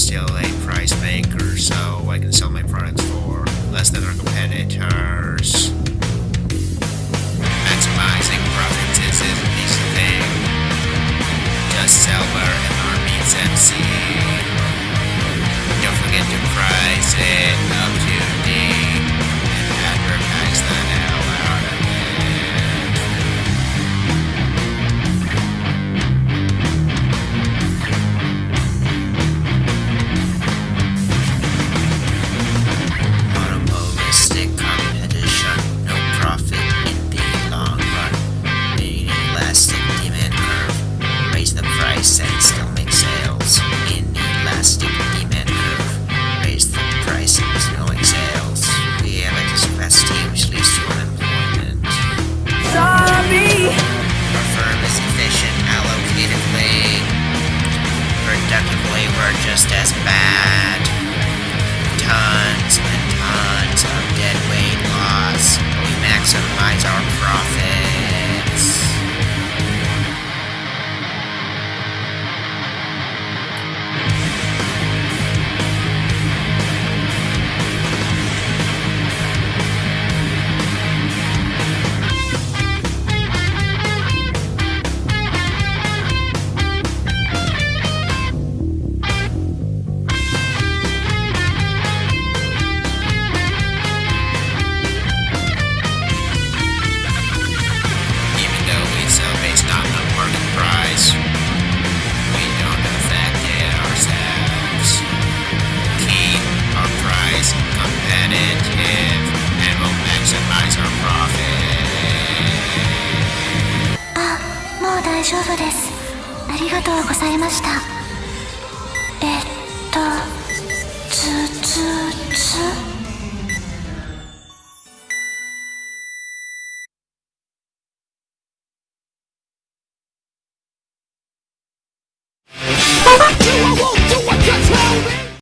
still a price maker, so I can sell my products for less than our competitors. Maximizing profits is an easy thing. Just sell where MR meets MC. Don't forget to price it up we're just as bad. Tons and tons 丈夫です。ありがとうございました。えっとつつつ。